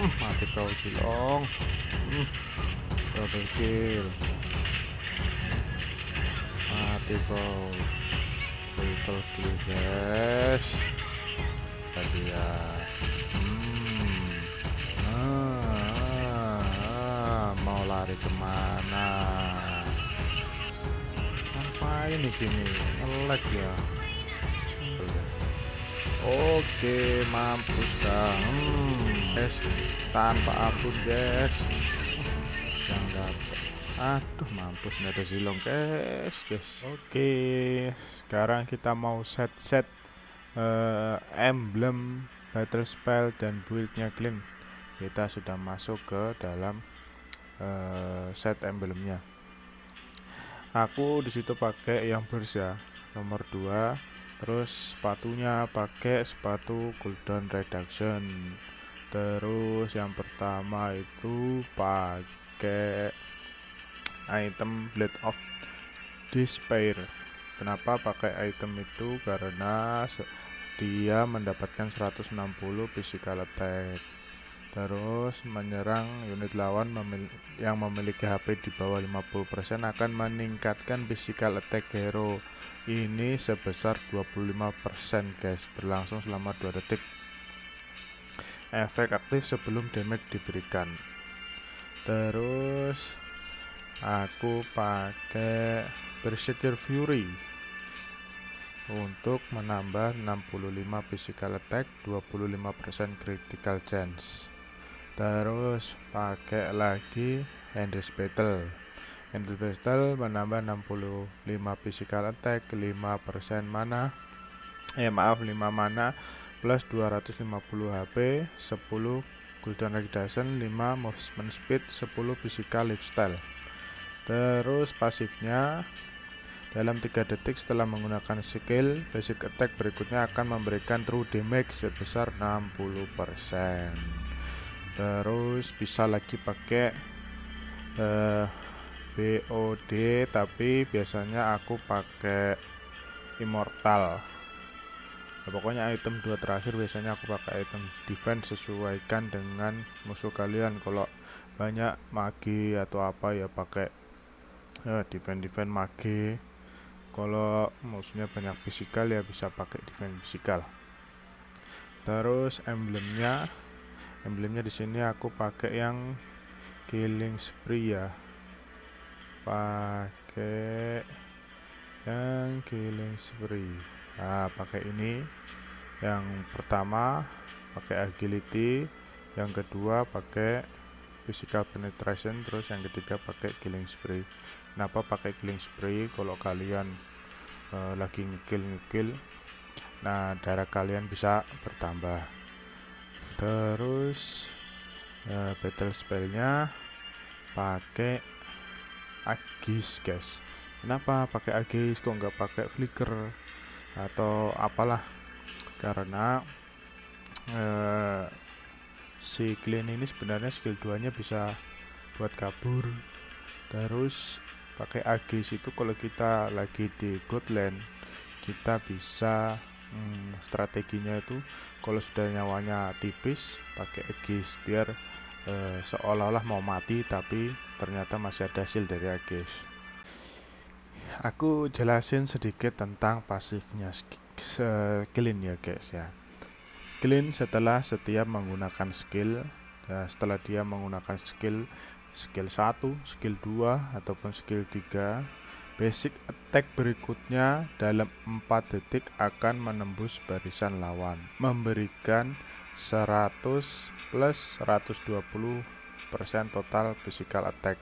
Hmm, mati kau cilong. Hmm. double kill mati kau. Triple kill guys tadi ya. Hmm. ah, ah, mau lari ke mana? Ngapain nih gini ngelag ya? Oke, mampus dah. Hmm, guys, tanpa ampun, guys. Yang dapat. Aduh, mampus nggak ada zilong, guys, guys. Oke, sekarang kita mau set-set uh, emblem battle spell dan buildnya clean. Kita sudah masuk ke dalam uh, set emblemnya. Aku di situ pakai yang burst ya, nomor 2 terus sepatunya pakai sepatu cooldown reduction terus yang pertama itu pakai item blade of despair. Kenapa pakai item itu? Karena dia mendapatkan 160 physical attack. Terus menyerang unit lawan memil yang memiliki HP di bawah 50% akan meningkatkan physical attack hero. Ini sebesar 25% guys. Berlangsung selama 2 detik efek aktif sebelum damage diberikan. Terus aku pakai Berserker Fury untuk menambah 65 physical attack 25% critical chance. Terus pakai lagi Endless Battle. Handle Pistol menambah 65 physical attack 5% mana eh maaf 5 mana plus 250 HP 10 cooldown reduction 5 movement speed 10 physical lifestyle. Terus pasifnya dalam 3 detik setelah menggunakan skill basic attack berikutnya akan memberikan true damage sebesar 60% terus bisa lagi pakai uh, BOD tapi biasanya aku pakai immortal nah, pokoknya item dua terakhir biasanya aku pakai item defense sesuaikan dengan musuh kalian. Kalau banyak magi atau apa ya pakai ya, defense defense magi. Kalau musuhnya banyak fisikal ya bisa pakai defense fisikal. Terus emblemnya emblemnya di sini aku pakai yang killing spree ya. Pakai yang killing spree nah pakai ini. Yang pertama pakai agility. Yang kedua pakai physical penetration. Terus yang ketiga pakai killing spree. Kenapa pakai killing spree? Kalau kalian uh, lagi ngekill ngekill nah darah kalian bisa bertambah. Terus uh, battle spellnya pakai agis guys. Kenapa pakai agis? Kok nggak pakai flicker atau apalah. Karena eh, si clean ini sebenarnya skill 2 nya bisa buat kabur. Terus pakai agis itu kalau kita lagi di godland kita bisa hmm, strateginya itu kalau sudah nyawanya tipis pakai agis biar eh, seolah-olah mau mati tapi ternyata masih ada hasil dari Aegis aku jelasin sedikit tentang pasifnya Clean ya guys ya. Clean setelah setiap menggunakan skill ya, setelah dia menggunakan skill skill 1, skill 2 ataupun skill 3 basic attack berikutnya dalam 4 detik akan menembus barisan lawan memberikan 100 plus 120 total physical attack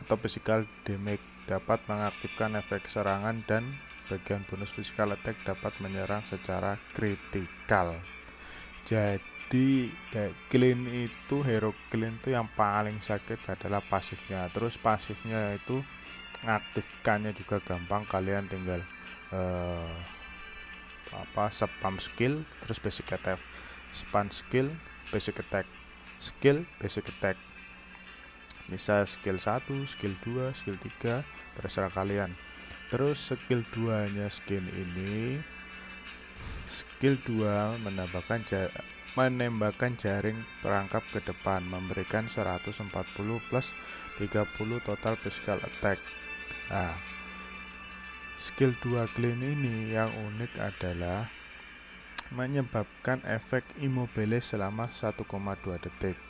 atau physical damage dapat mengaktifkan efek serangan dan bagian bonus physical attack dapat menyerang secara kritikal. Jadi clean itu hero clean itu yang paling sakit adalah pasifnya. Terus pasifnya itu aktifkannya juga gampang. Kalian tinggal uh, apa spam skill terus basic attack. Spam skill basic attack. Skill basic attack. Bisa skill 1 skill 2 skill 3 terserah kalian. Terus skill 2 nya skin ini skill 2 menambahkan menembakkan jaring perangkap ke depan memberikan 140 plus 30 total physical attack. Nah skill 2 clean ini yang unik adalah menyebabkan efek immobile selama 1,2 detik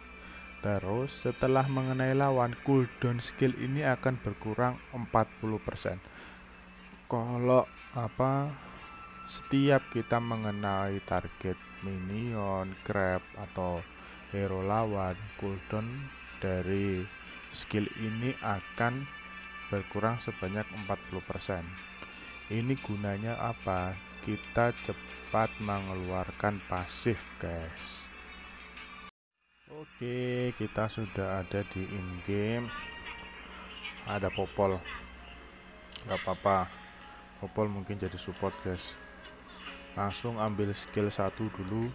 terus setelah mengenai lawan cooldown skill ini akan berkurang 40% kalau apa setiap kita mengenai target minion, grab, atau hero lawan, cooldown dari skill ini akan berkurang sebanyak 40%. Ini gunanya apa? Kita cepat mengeluarkan pasif, guys. Oke, kita sudah ada di in-game. Ada popol. Gak apa-apa. Popol mungkin jadi support, guys langsung ambil skill satu dulu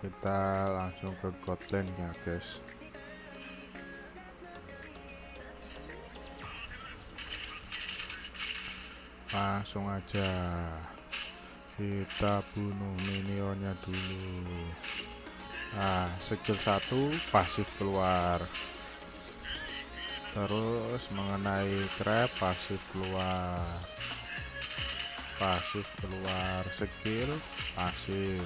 kita langsung ke godland ya guys langsung aja kita bunuh minionnya dulu. Nah skill satu pasif keluar. Terus mengenai crab pasif keluar. Pasif keluar skill pasif.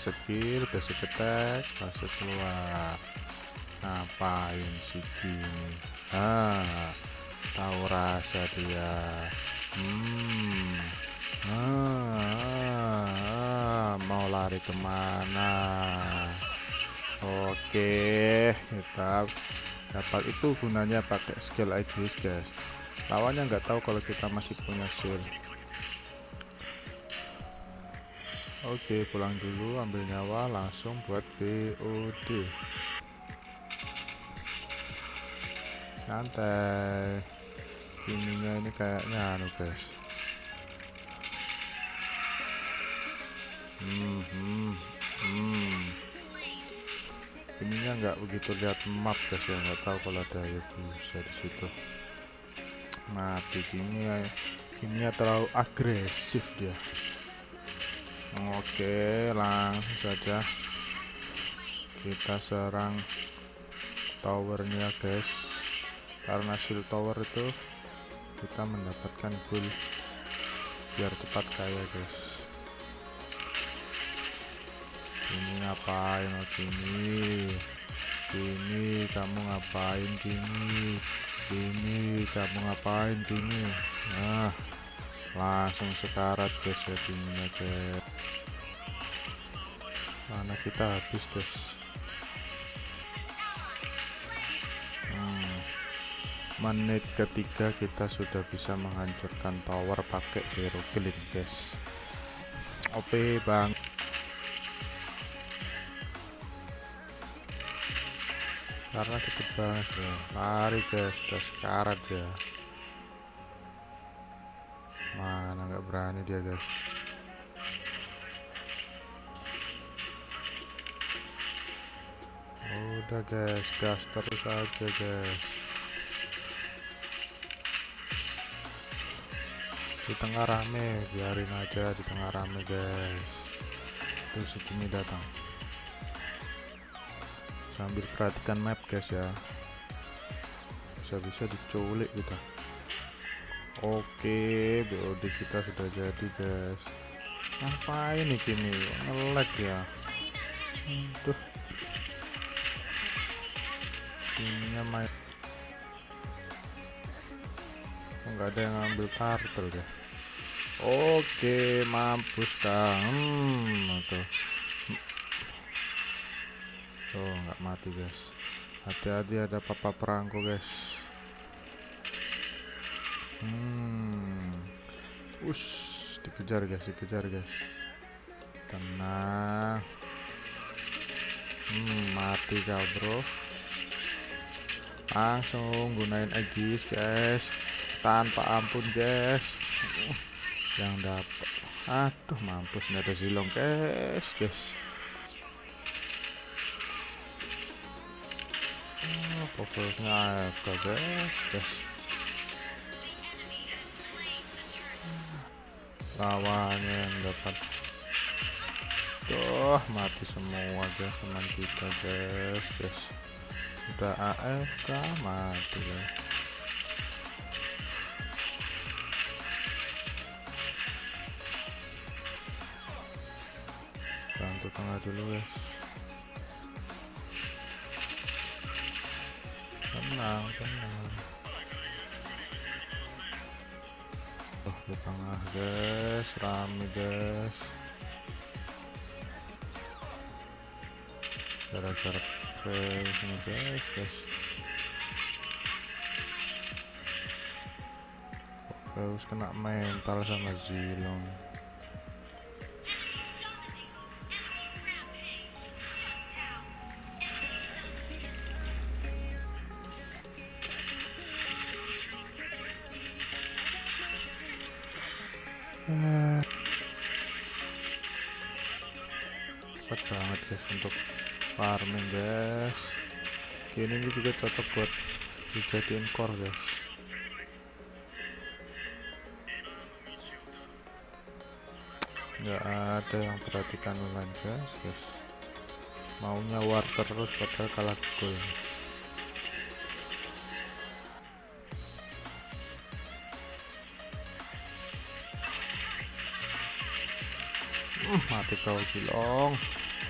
Skill basic attack pasif keluar. Ngapain sih gini ah tahu rasa dia hmm ah, ah, ah mau lari ke mana Oke, kita dapat itu gunanya pakai skill Aegis guys. Lawannya nggak tahu kalau kita masih punya skill. Oke, pulang dulu, ambil nyawa, langsung buat BOD. Santai. Kininya ini kayaknya anu guys. Hmm, hmm, hmm. Ininya nggak begitu lihat map guys ya. Nggak tahu kalau ada ya bisa di situ. Mati. Gini gini ya terlalu agresif dia. Oke langsung saja kita serang towernya guys karena shield tower itu kita mendapatkan gold biar cepat kaya guys. Ini ngapain oh sini sini kamu ngapain sini sini kamu ngapain sini nah langsung sekarat guys ya guys mana kita habis guys menit ketiga kita sudah bisa menghancurkan tower pakai hero killin guys. OP bang. Karena cepet banget ya. Lari guys udah sekarat ya. Mana nggak berani dia guys. Udah guys gas terus aja guys di tengah rame biarin aja di tengah rame guys. Tuh segini datang. Sambil perhatikan map guys ya. Bisa-bisa diculik kita. Oke BOD kita sudah jadi guys. Ngapain nih kini ngelag ya? Tuh ininya main. Nggak ada yang ngambil turtle deh oke mampus kang hmm, tuh tuh nggak mati guys. Hati-hati ada papa perangko guys. Hmm. Us dikejar guys dikejar guys. Tenang. Hmm mati kau bro. Langsung gunain Aegis guys. Tanpa ampun guys yang dapat aduh mampus nggak ada silong. Guys guys fokusnya AFK guys guys lawannya yang dapat. Tuh mati semua guys. Teman kita guys guys. Udah AFK mati guys dulu guys tenang tenang. Oh di tengah guys. Rame guys. Gara-gara ini guys guys. Harus kena mental sama Zilong farming guys. Ini juga cocok buat dijadiin core guys. Nggak ada yang perhatikan online guys guys. Maunya war terus padahal kalah gol. Uh, mati kau cilong.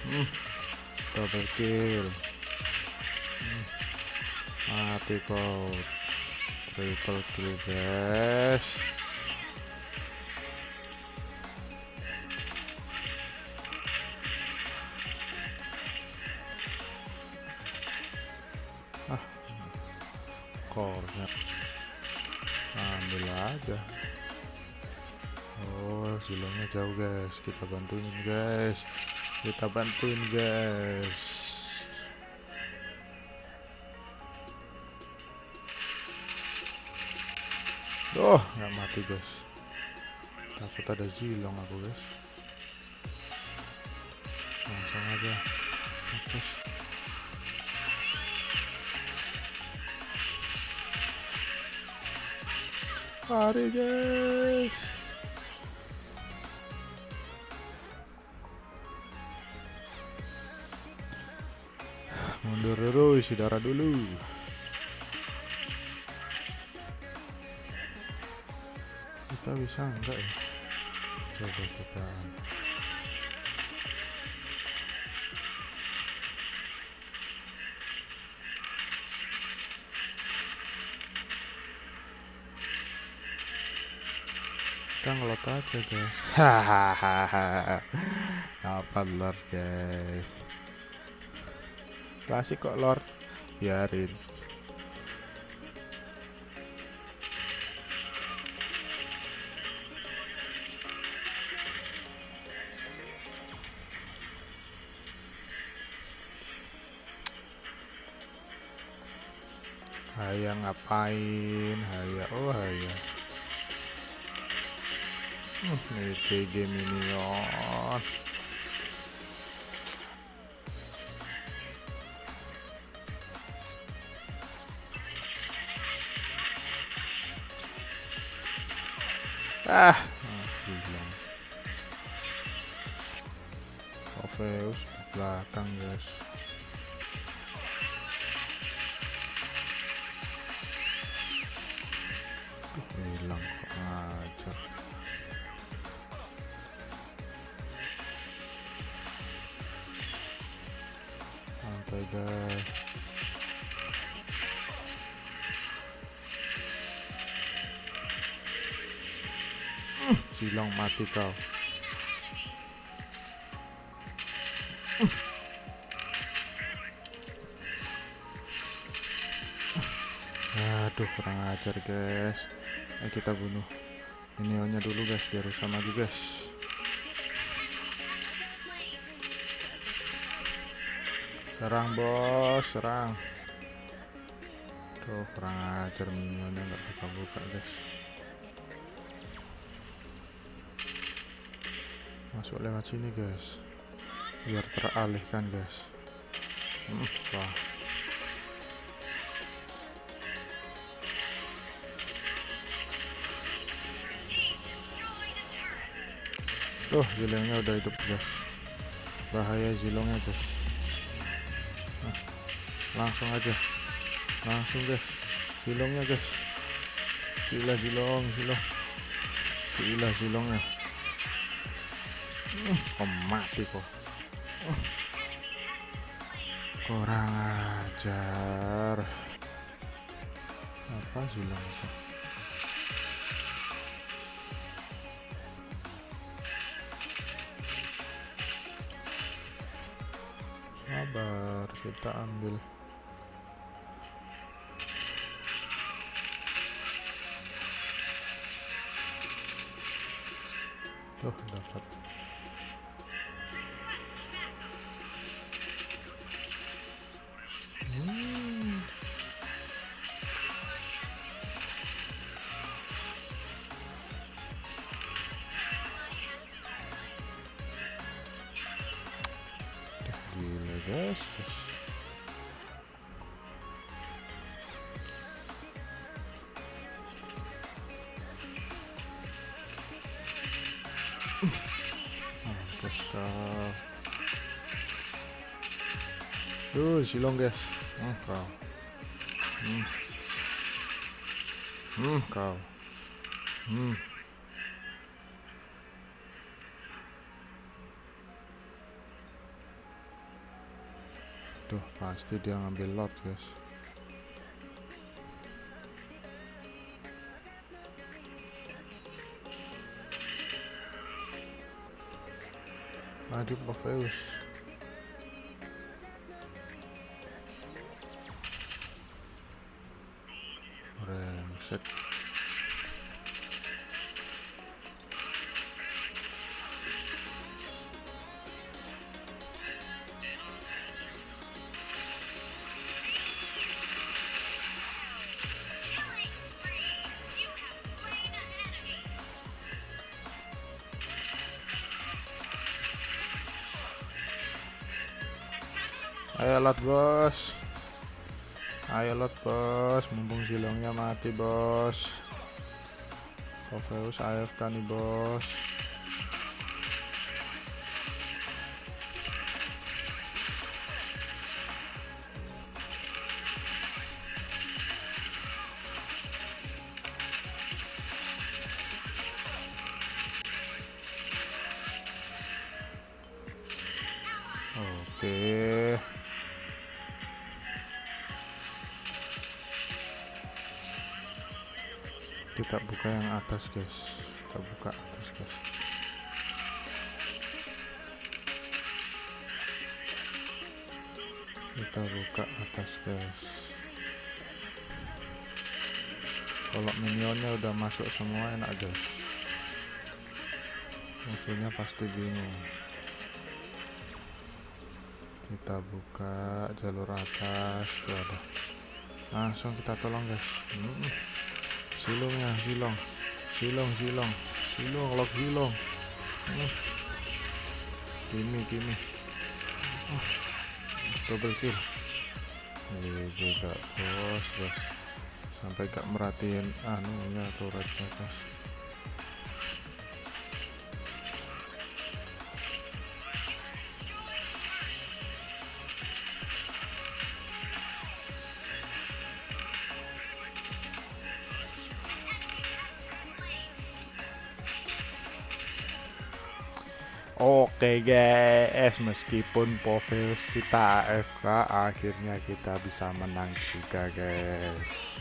Hmm. Double kill hmm. mati kau triple kill guys. Ah. Core ambil aja. Oh silangnya jauh guys. Kita bantuin guys kita bantuin guys. Oh nggak mati guys. Takut ada zilong aku guys. Langsung aja. Terus Mari guys. Mundur dulu, isi darah dulu. Kita bisa enggak ya? Coba kita. kita ngelot aja guys hahaha apa lord guys klasik kok lord biarin Haya ngapain? Haya, oh haya. Uh, nih PG minion. Ah, bilang. Orpheus belakang guys. hilang ngajar santai guys silang mati kau. Aduh kurang ajar guys. Ayo kita bunuh minionnya dulu guys biar bisa maju guys. Serang bos serang. Tuh kurang ajar minionnya nggak bisa buka guys masuk lewat sini guys biar teralihkan guys hmm, wah Tuh, zilongnya udah hidup guys. Bahaya zilongnya guys. Nah, langsung aja. Langsung guys. Zilongnya guys. Gila zilong, zilong. Gila zilongnya. Kok mati kok. Kurang ajar. Apa itu? sabar kita ambil tuh dapat mampus kau Tuh, silong guys. Hmm, kau. Hmm, kau. Hmm. Tuh, pasti dia ngambil lot, guys. I do buffos. Reset. Lot bos. Ayo lot bos, mumpung silongnya mati bos. Profeus AFK nih bos. Oke. Kita buka yang atas, guys. Kita buka atas, guys. Kita buka atas, guys. Kalau minionnya udah masuk semua enak, guys. Musuhnya pasti bingung kita buka jalur atas tuh ada langsung kita tolong guys hmm. Silongnya silong. Silong silong. Silong lock silong. Kimi kimi. Oh. double kill. Ini juga bos bos. Sampai gak merhatiin anunya turret atas Oke guys, meskipun Poveus kita AFK, akhirnya kita bisa menang juga guys.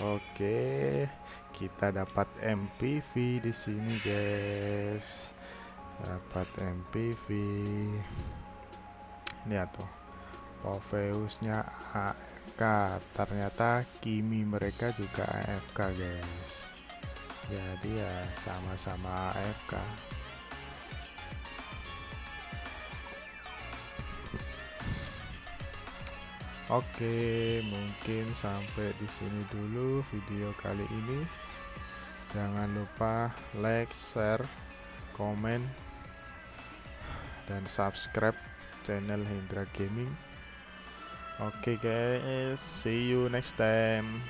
Oke, kita dapat MPV di sini guys. Dapat MPV. Lihat tuh, Poveusnya AFK. Ternyata Kimi mereka juga AFK guys jadi ya sama-sama AFK Oke, mungkin sampai di sini dulu video kali ini. Jangan lupa like, share, komen, dan subscribe channel Hendra Gaming. Oke guys, see you next time.